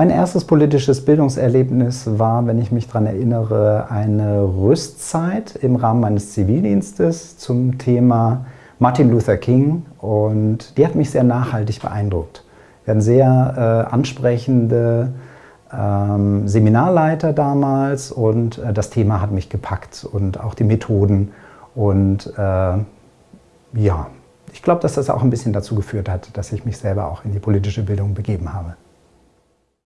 Mein erstes politisches Bildungserlebnis war, wenn ich mich daran erinnere, eine Rüstzeit im Rahmen meines Zivildienstes zum Thema Martin Luther King und die hat mich sehr nachhaltig beeindruckt. Wir hatten sehr äh, ansprechende ähm, Seminarleiter damals und äh, das Thema hat mich gepackt und auch die Methoden und äh, ja, ich glaube, dass das auch ein bisschen dazu geführt hat, dass ich mich selber auch in die politische Bildung begeben habe.